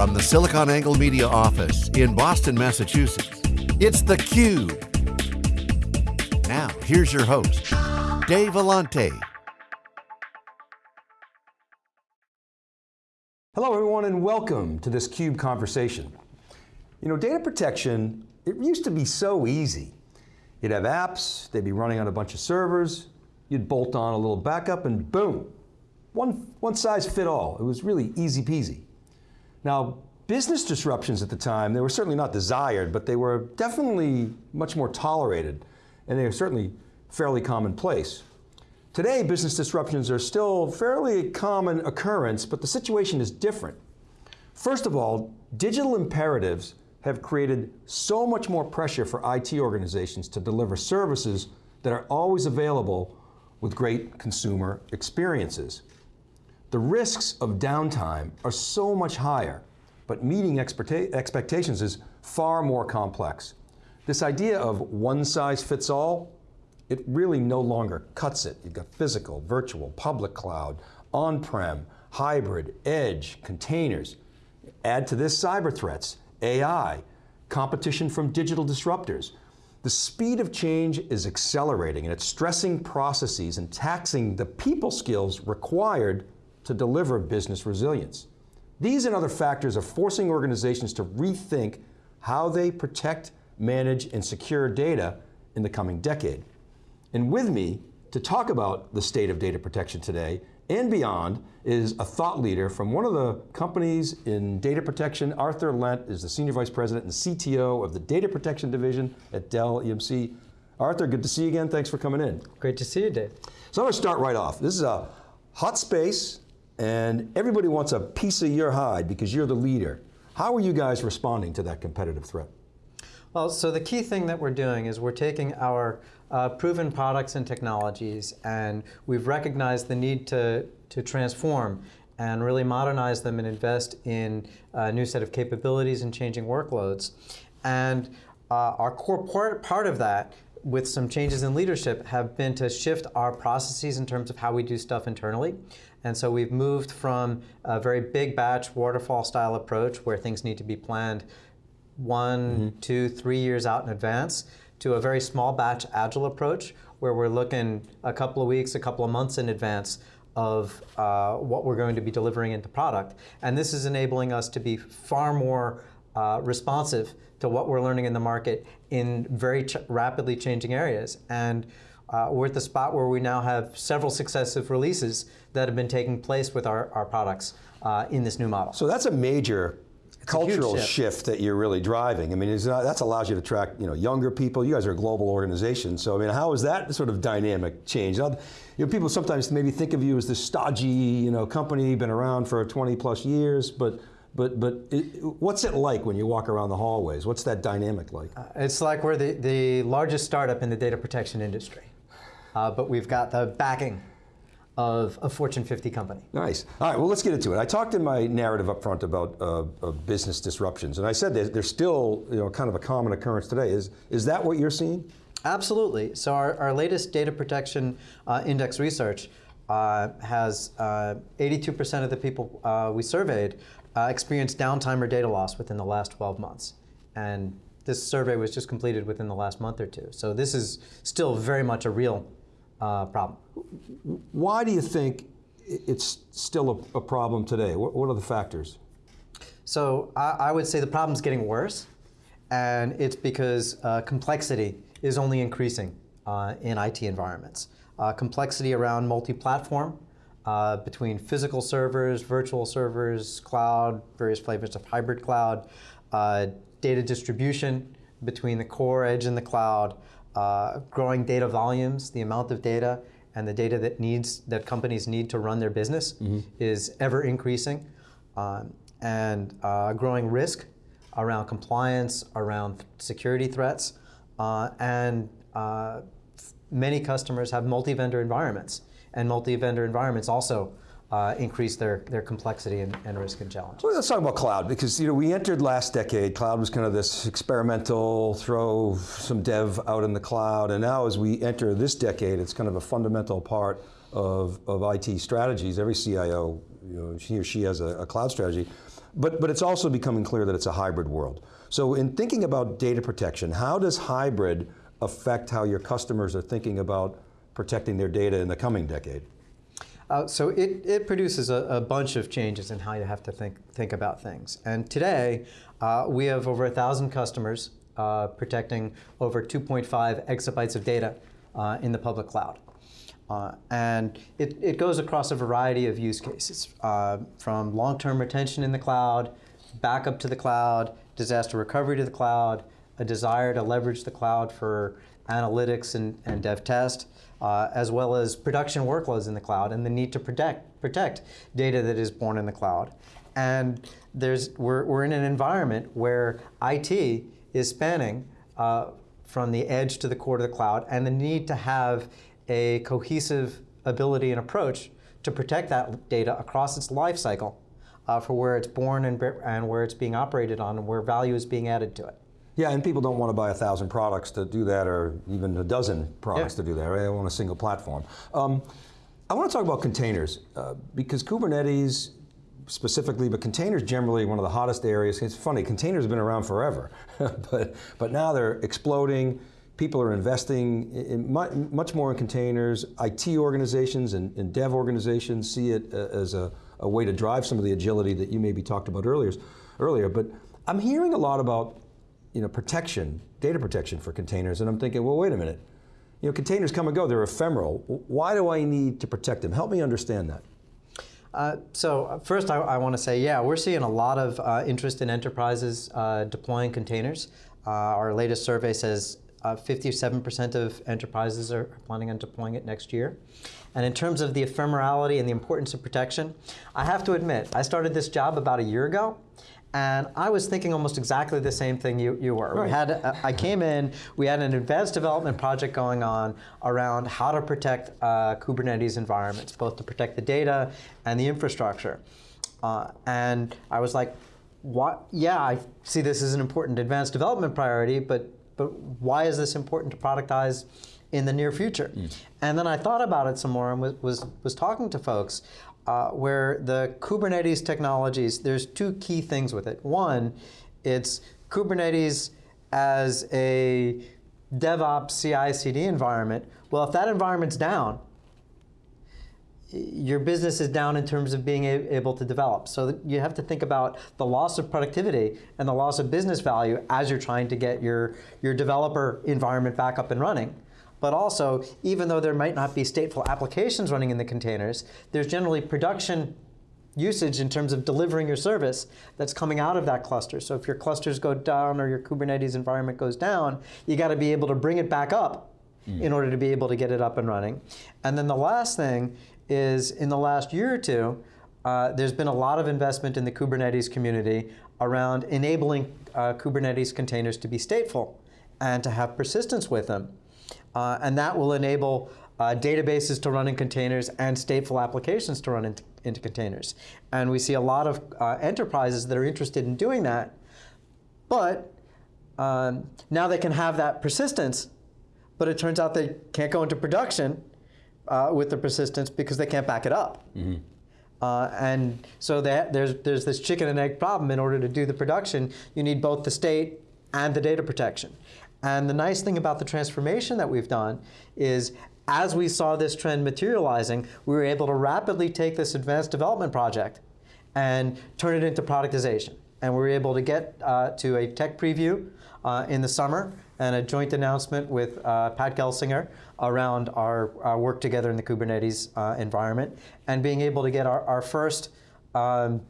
From the SiliconANGLE Media office in Boston, Massachusetts, it's theCUBE. Now, here's your host, Dave Vellante. Hello everyone and welcome to this CUBE conversation. You know, data protection, it used to be so easy. You'd have apps, they'd be running on a bunch of servers, you'd bolt on a little backup and boom, one, one size fit all. It was really easy peasy. Now, business disruptions at the time, they were certainly not desired, but they were definitely much more tolerated, and they were certainly fairly commonplace. Today, business disruptions are still fairly common occurrence, but the situation is different. First of all, digital imperatives have created so much more pressure for IT organizations to deliver services that are always available with great consumer experiences. The risks of downtime are so much higher, but meeting expectations is far more complex. This idea of one size fits all, it really no longer cuts it. You've got physical, virtual, public cloud, on-prem, hybrid, edge, containers. Add to this cyber threats, AI, competition from digital disruptors. The speed of change is accelerating and it's stressing processes and taxing the people skills required to deliver business resilience. These and other factors are forcing organizations to rethink how they protect, manage, and secure data in the coming decade. And with me to talk about the state of data protection today and beyond is a thought leader from one of the companies in data protection. Arthur Lent is the Senior Vice President and CTO of the Data Protection Division at Dell EMC. Arthur, good to see you again. Thanks for coming in. Great to see you, Dave. So I'm going to start right off. This is a hot space and everybody wants a piece of your hide because you're the leader. How are you guys responding to that competitive threat? Well, so the key thing that we're doing is we're taking our uh, proven products and technologies and we've recognized the need to, to transform and really modernize them and invest in a new set of capabilities and changing workloads. And uh, our core part, part of that with some changes in leadership have been to shift our processes in terms of how we do stuff internally. And so we've moved from a very big batch waterfall style approach where things need to be planned one, mm -hmm. two, three years out in advance to a very small batch agile approach where we're looking a couple of weeks, a couple of months in advance of uh, what we're going to be delivering into product. And this is enabling us to be far more uh, responsive to what we're learning in the market in very ch rapidly changing areas. And uh, we're at the spot where we now have several successive releases that have been taking place with our, our products uh, in this new model. So that's a major it's cultural shift. shift. that you're really driving. I mean, that allows you to attract you know, younger people. You guys are a global organization. So I mean, how is that sort of dynamic change? You know, people sometimes maybe think of you as this stodgy you know, company, been around for 20 plus years, but but, but it, what's it like when you walk around the hallways? What's that dynamic like? Uh, it's like we're the, the largest startup in the data protection industry. Uh, but we've got the backing of a Fortune 50 company. Nice. All right, well let's get into it. I talked in my narrative up front about uh, business disruptions, and I said they're, they're still you know, kind of a common occurrence today. Is, is that what you're seeing? Absolutely. So our, our latest data protection uh, index research uh, has 82% uh, of the people uh, we surveyed uh, experienced downtime or data loss within the last 12 months. And this survey was just completed within the last month or two. So this is still very much a real uh, problem. Why do you think it's still a, a problem today? What, what, are the factors? So I, I, would say the problem's getting worse, and it's because uh, complexity is only increasing uh, in IT environments. Uh, complexity around multi-platform, uh, between physical servers, virtual servers, cloud, various flavors of hybrid cloud, uh, data distribution between the core edge and the cloud, uh, growing data volumes, the amount of data and the data that needs that companies need to run their business mm -hmm. is ever increasing, um, and uh, growing risk around compliance, around security threats, uh, and uh, many customers have multi-vendor environments, and multi-vendor environments also uh, increase their, their complexity and, and, risk and challenge. Well, let's talk about cloud, because you know, we entered last decade, cloud was kind of this experimental, throw some dev out in the cloud, and now as we enter this decade, it's kind of a fundamental part of, of IT strategies. Every CIO, you know, he or she has a, a cloud strategy. but, but it's also becoming clear that it's a hybrid world. So in thinking about data protection, how does hybrid affect how your customers are thinking about protecting their data in the coming decade? Uh, so it, it produces a, a, bunch of changes in how you have to think, think about things. And today, uh, we have over a thousand customers uh, protecting over 2.5 exabytes of data uh, in the public cloud. Uh, and it, it goes across a variety of use cases, uh, from long-term retention in the cloud, backup to the cloud, disaster recovery to the cloud, a desire to leverage the cloud for analytics and, and dev test, uh, as well as production workloads in the cloud and the need to protect, protect data that is born in the cloud. And there's, we're, we're in an environment where IT is spanning uh, from the edge to the core to the cloud and the need to have a cohesive ability and approach to protect that data across its life cycle uh, for where it's born and, and where it's being operated on and where value is being added to it. Yeah, and people don't want to buy a thousand products to do that or even a dozen products yeah. to do that, right? They want a single platform. Um, I want to talk about containers uh, because Kubernetes specifically, but containers generally one of the hottest areas. It's funny, containers have been around forever, but, but now they're exploding people are investing in much more in containers. IT organizations and, and dev organizations see it uh, as a, a, way to drive some of the agility that you maybe talked about earlier. earlier. But I'm hearing a lot about you know, protection, data protection for containers, and I'm thinking, well, wait a minute. You know, containers come and go, they're ephemeral. Why do I need to protect them? Help me understand that. Uh, so uh, first I, I want to say, yeah, we're seeing a lot of uh, interest in enterprises uh, deploying containers. Uh, our latest survey says 57% uh, of enterprises are planning on deploying it next year. And in terms of the ephemerality and the importance of protection, I have to admit, I started this job about a year ago, and I was thinking almost exactly the same thing you, you were. Right. We had, uh, I came in, we had an advanced development project going on around how to protect uh, Kubernetes environments, both to protect the data and the infrastructure. Uh, and I was like, what? yeah, I see this as an important advanced development priority, but but why is this important to productize in the near future? Mm. And then I thought about it some more and was, was, was talking to folks uh, where the Kubernetes technologies, there's two key things with it. One, it's Kubernetes as a DevOps CI/CD environment. Well, if that environment's down, your business is down in terms of being able to develop. So you have to think about the loss of productivity and the loss of business value as you're trying to get your, your developer environment back up and running. But also, even though there might not be stateful applications running in the containers, there's generally production usage in terms of delivering your service that's coming out of that cluster. So if your clusters go down or your Kubernetes environment goes down, you got to be able to bring it back up mm. in order to be able to get it up and running. And then the last thing is in the last year or two, uh, there's been a lot of investment in the Kubernetes community around enabling uh, Kubernetes containers to be stateful and to have persistence with them. Uh, and that will enable uh, databases to run in containers and stateful applications to run into, into containers. And we see a lot of uh, enterprises that are interested in doing that, but um, now they can have that persistence, but it turns out they can't go into production uh, with the persistence because they can't back it up. Mm -hmm. uh, and so that, there's, there's this chicken and egg problem. In order to do the production, you need both the state and the data protection. And the nice thing about the transformation that we've done is as we saw this trend materializing, we were able to rapidly take this advanced development project and turn it into productization. And we were able to get uh, to a tech preview uh, in the summer and a joint announcement with uh, Pat Gelsinger around our, our, work together in the Kubernetes uh, environment and being able to get our, our first um,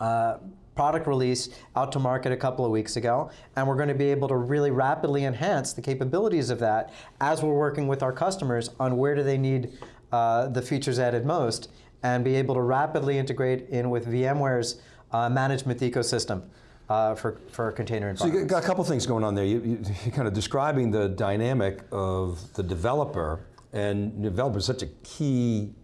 uh, product release out to market a couple of weeks ago. And we're going to be able to really rapidly enhance the capabilities of that as we're working with our customers on where do they need uh, the features added most and be able to rapidly integrate in with VMware's uh, management ecosystem uh, for, for container environments. So you got a couple things going on there. You, are kind of describing the dynamic of the developer, and developer is such a key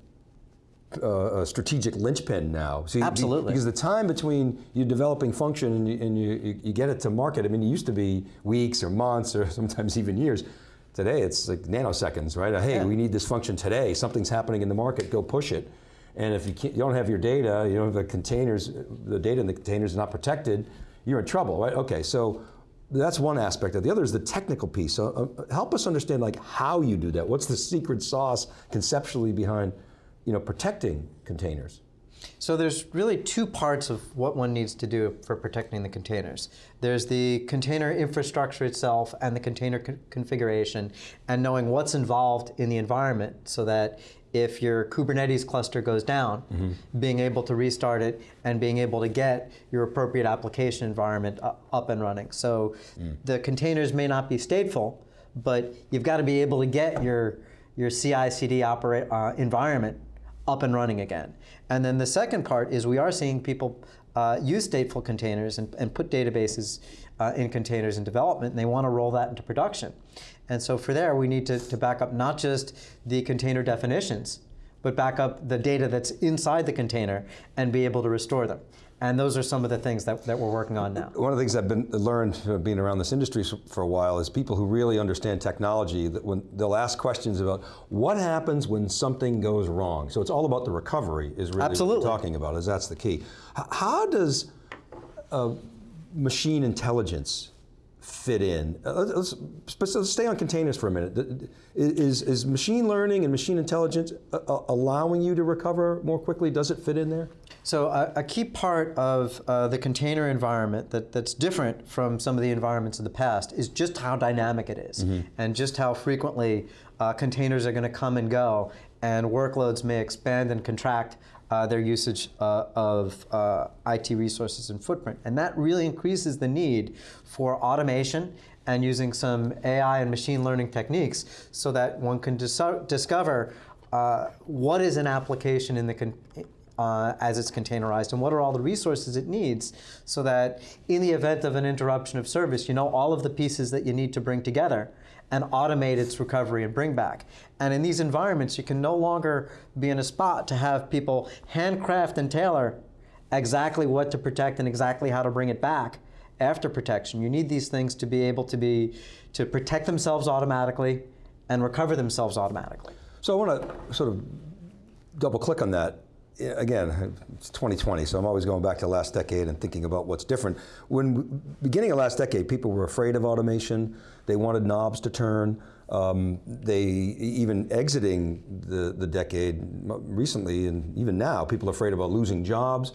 uh, a strategic linchpin now. See, Absolutely. Because the time between you developing function and, you, and you, you, get it to market, I mean, it used to be weeks or months or sometimes even years. Today, it's like nanoseconds, right? Hey, yeah. we need this function today. Something's happening in the market, go push it. And if you, can't, you don't have your data, you know, the containers, the data in the containers is not protected, you're in trouble, right? Okay, so that's one aspect of it. The other is the technical piece. So uh, help us understand like how you do that. What's the secret sauce conceptually behind you know, protecting containers? So there's really two parts of what one needs to do for protecting the containers. There's the container infrastructure itself and the container co configuration and knowing what's involved in the environment so that if your Kubernetes cluster goes down, mm -hmm. being able to restart it and being able to get your appropriate application environment up and running. So mm. the containers may not be stateful, but you've got to be able to get your, your CI/CD operate, uh, environment up and running again. And then the second part is we are seeing people uh, use stateful containers and, and put databases uh, in containers in development, and they want to roll that into production. And so for there, we need to, to back up not just the container definitions, but back up the data that's inside the container and be able to restore them. And those are some of the things that, that we're working on now. One of the things I've been learned being around this industry for a while is people who really understand technology, that when they'll ask questions about what happens when something goes wrong. So it's all about the recovery is really Absolutely. what we're talking about, is that's the key. How does uh, machine intelligence fit in? Uh, let's, let's, stay on containers for a minute. Is, is machine learning and machine intelligence uh, uh, allowing you to recover more quickly? Does it fit in there? So a, a key part of uh, the container environment that, that's different from some of the environments of the past is just how dynamic it is, mm -hmm. and just how frequently uh, containers are going to come and go and workloads may expand and contract uh, their usage uh, of uh, IT resources and footprint. And that really increases the need for automation and using some AI and machine learning techniques so that one can dis discover uh, what is an application in the uh, as it's containerized and what are all the resources it needs so that in the event of an interruption of service, you know all of the pieces that you need to bring together and automate its recovery and bring back. And in these environments, you can no longer be in a spot to have people handcraft and tailor exactly what to protect and exactly how to bring it back after protection. You need these things to be able to be to protect themselves automatically and recover themselves automatically. So I want to sort of double click on that again, it's 2020, so I'm always going back to last decade and thinking about what's different. When beginning of last decade, people were afraid of automation. They wanted knobs to turn. Um, they even exiting the, the decade recently, and even now, people are afraid about losing jobs.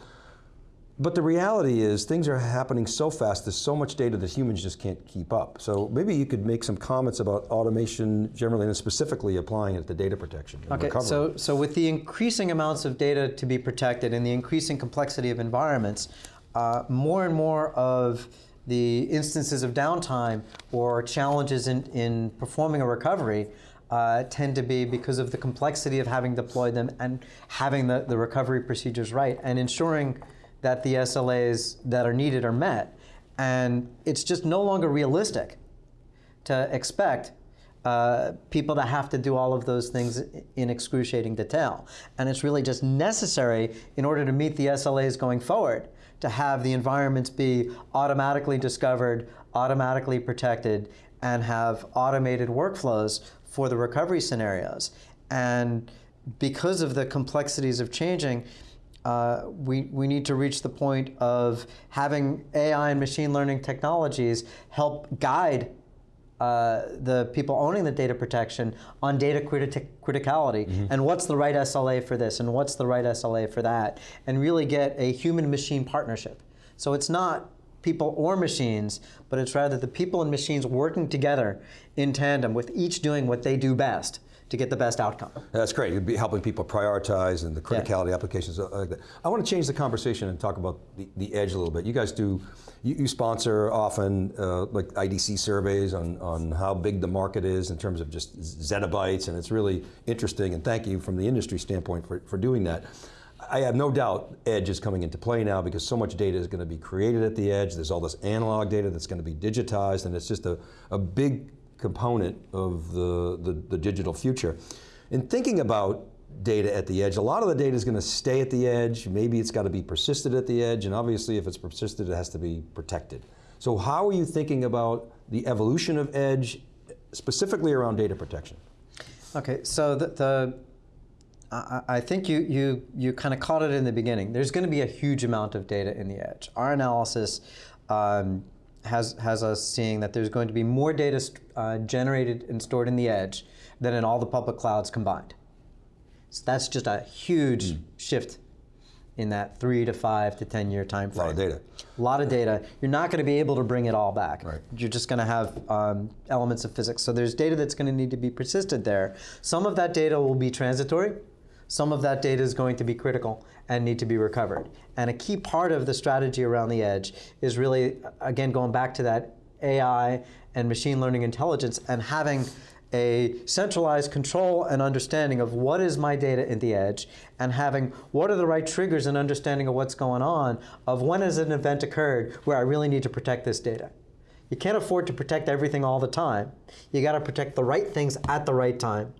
But the reality is things are happening so fast, there's so much data that humans just can't keep up. So maybe you could make some comments about automation generally and specifically applying it to data protection Okay, recovery. so, so with the increasing amounts of data to be protected and the increasing complexity of environments, uh, more and more of the instances of downtime or challenges in, in performing a recovery uh, tend to be because of the complexity of having deployed them and having the, the recovery procedures right and ensuring that the SLAs that are needed are met. And it's just no longer realistic to expect uh, people to have to do all of those things in excruciating detail. And it's really just necessary in order to meet the SLAs going forward to have the environments be automatically discovered, automatically protected, and have automated workflows for the recovery scenarios. And because of the complexities of changing, uh, we, we need to reach the point of having AI and machine learning technologies help guide uh, the people owning the data protection on data criti criticality mm -hmm. and what's the right SLA for this and what's the right SLA for that and really get a human-machine partnership. So it's not people or machines, but it's rather the people and machines working together in tandem with each doing what they do best to get the best outcome. That's great. You'd be helping people prioritize and the criticality yeah. applications uh, like that. I want to change the conversation and talk about the, the edge a little bit. You guys do, you, you sponsor often uh, like IDC surveys on, on how big the market is in terms of just zettabytes and it's really interesting and thank you from the industry standpoint for, for doing that. I have no doubt edge is coming into play now because so much data is going to be created at the edge. There's all this analog data that's going to be digitized and it's just a, a big component of the, the, the digital future. In thinking about data at the edge. A lot of the data is going to stay at the edge. Maybe it's got to be persisted at the edge, and obviously if it's persisted, it has to be protected. So how are you thinking about the evolution of edge, specifically around data protection? Okay, so the, the I think you, you, you kind of caught it in the beginning. There's going to be a huge amount of data in the edge. Our analysis um, has, has us seeing that there's going to be more data uh, generated and stored in the edge than in all the public clouds combined. So that's just a huge shift in that three to five to 10 year time A lot of data. A lot of data. You're not going to be able to bring it all back. Right. You're just going to have um, elements of physics. So there's data that's going to need to be persisted there. Some of that data will be transitory. Some of that data is going to be critical and need to be recovered. And a key part of the strategy around the edge is really, again, going back to that AI and machine learning intelligence and having a centralized control and understanding of what is my data in the edge and having what are the right triggers and understanding of what's going on of when has an event occurred where I really need to protect this data. You can't afford to protect everything all the time. You got to protect the right things at the right time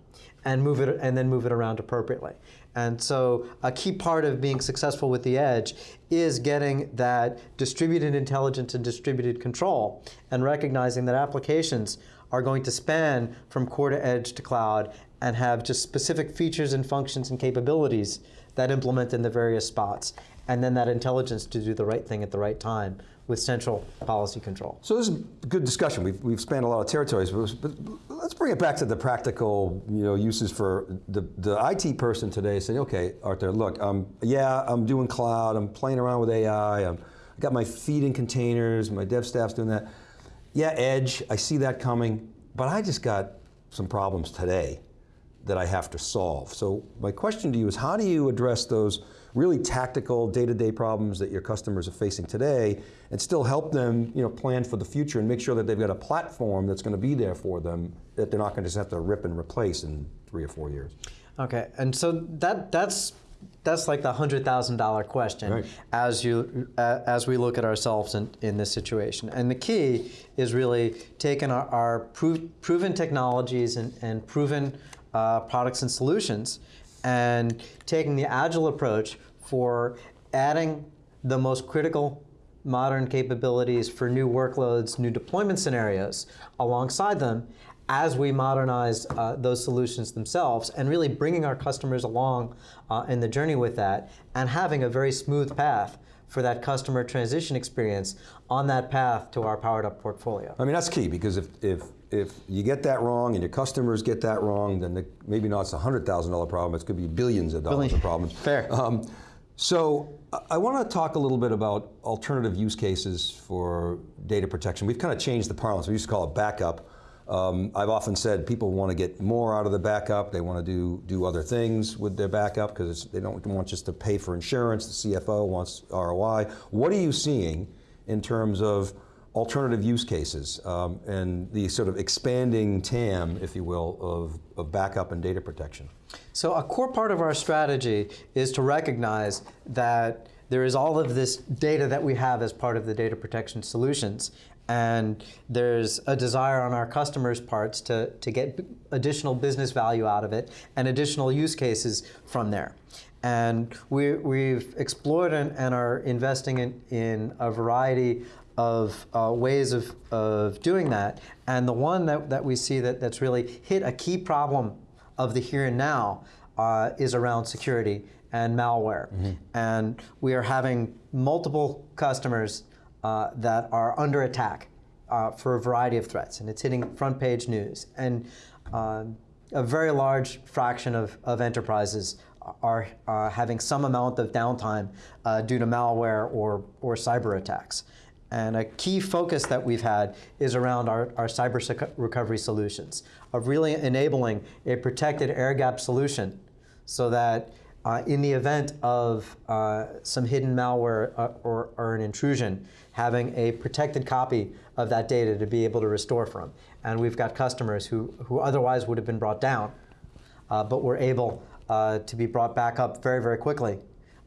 and move it and then move it around appropriately. And so a key part of being successful with the edge is getting that distributed intelligence and distributed control and recognizing that applications are going to span from core to edge to cloud and have just specific features and functions and capabilities that implement in the various spots and then that intelligence to do the right thing at the right time with central policy control. So this is a good discussion. We've, we've spanned a lot of territories, but, let's bring it back to the practical you know, uses for the, the IT person today saying, okay, Arthur, look, um, yeah, I'm doing cloud, I'm playing around with AI, I'm, I got my feet in containers, my dev staff's doing that. Yeah, edge, I see that coming, but I just got some problems today that I have to solve. So my question to you is how do you address those really tactical day-to-day problems that your customers are facing today and still help them you know, plan for the future and make sure that they've got a platform that's going to be there for them that they're not going to just have to rip and replace in three or four years? Okay, and so that that's that's like the hundred thousand dollar question Right. as you uh, as we look at ourselves in, in this situation. And the key is really taking our, our prov- proven technologies and, and proven uh, products and solutions, and taking the agile approach for adding the most critical modern capabilities for new workloads, new deployment scenarios alongside them as we modernize uh, those solutions themselves and really bringing our customers along uh, in the journey with that and having a very smooth path for that customer transition experience on that path to our powered up portfolio. I mean, that's key because if, if, if you get that wrong and your customers get that wrong, then the, maybe not it's a $100,000 problem, it could be billions of dollars Billion. of problems. Fair. Um, so I- I want to talk a little bit about alternative use cases for data protection. We've kind of changed the parlance. We used to call it backup. Um, I've often said people want to get more out of the backup. They want to do do other things with their backup because they don't want just to pay for insurance. The CFO wants ROI. What are you seeing in terms of alternative use cases um, and the sort of expanding TAM, if you will, of, of backup and data protection? So a core part of our strategy is to recognize that there is all of this data that we have as part of the data protection solutions. And there's a desire on our customers' parts to, to get additional business value out of it and additional use cases from there. And we, we've explored and, and are investing in, in a variety of uh, ways of, of doing that. And the one that, that we see that, that's really hit a key problem of the here and now uh, is around security and malware. And we are having multiple customers uh, that are under attack uh, for a variety of threats, and it's hitting front page news. And um a very large fraction of, of enterprises are uh, having some amount of downtime uh, due to malware or, or cyber attacks. And a key focus that we've had is around our, our cyber recovery solutions, of really enabling a protected air gap solution so that uh, in the event of uh, some hidden malware uh, or, or an intrusion, having a protected copy of that data to be able to restore from. And we've got customers who, who otherwise would have been brought down, uh, but were able uh, to be brought back up very, very quickly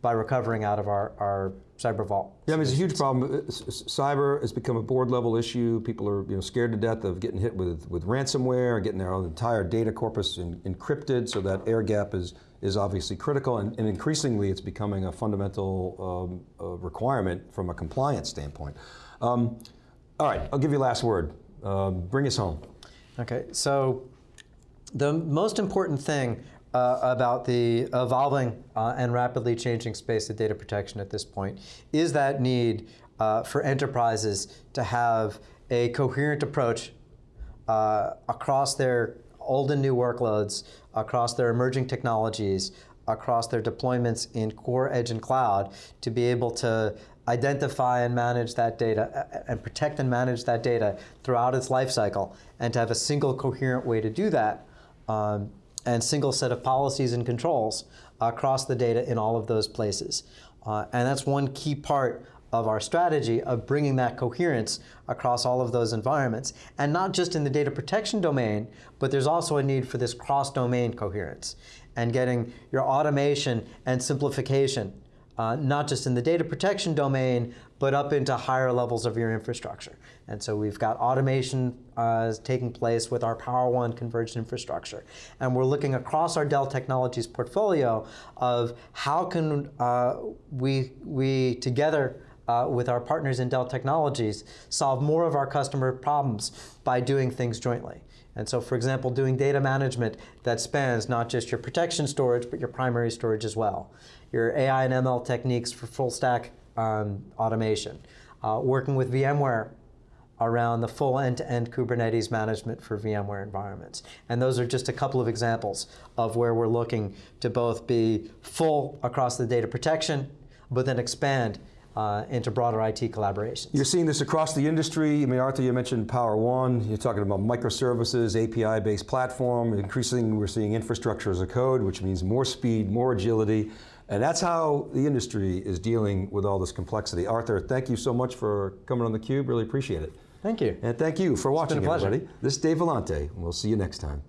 by recovering out of our, our cyber vault. Yeah, I mean, it's a huge problem. Uh, Cyber has become a board level issue. People are you know, scared to death of getting hit with, with ransomware, getting their entire data corpus en- encrypted, so that air gap is, is obviously critical. And, and increasingly, it's becoming a fundamental um, uh, requirement from a compliance standpoint. Um, all right, I'll give you last word. Um, bring us home. Okay, so the most important thing uh, about the evolving uh, and rapidly changing space of data protection at this point is that need uh, for enterprises to have a coherent approach uh, across their old and new workloads, across their emerging technologies, across their deployments in core, edge, and cloud to be able to identify and manage that data and protect and manage that data throughout its life cycle and to have a single coherent way to do that um, and single set of policies and controls across the data in all of those places. Uh, and that's one key part of our strategy of bringing that coherence across all of those environments. And not just in the data protection domain, but there's also a need for this cross-domain coherence and getting your automation and simplification, uh, not just in the data protection domain, but up into higher levels of your infrastructure. And so we've got automation uh, taking place with our Power One converged infrastructure. And we're looking across our Dell Technologies portfolio of how can uh, we, we together uh, with our partners in Dell Technologies, solve more of our customer problems by doing things jointly. And so, for example, doing data management that spans not just your protection storage, but your primary storage as well. Your AI and ML techniques for full stack um, automation. Uh, working with VMware around the full end-to-end -end Kubernetes management for VMware environments. And those are just a couple of examples of where we're looking to both be full across the data protection, but then expand uh, into broader IT collaborations. You're seeing this across the industry. I mean, Arthur, you mentioned Power One. You're talking about microservices, API-based platform. Increasingly, we're seeing infrastructure as a code, which means more speed, more agility. And that's how the industry is dealing with all this complexity. Arthur, thank you so much for coming on theCUBE, really appreciate it. Thank you. And thank you for watching, everybody. This is Dave Vellante, we'll see you next time.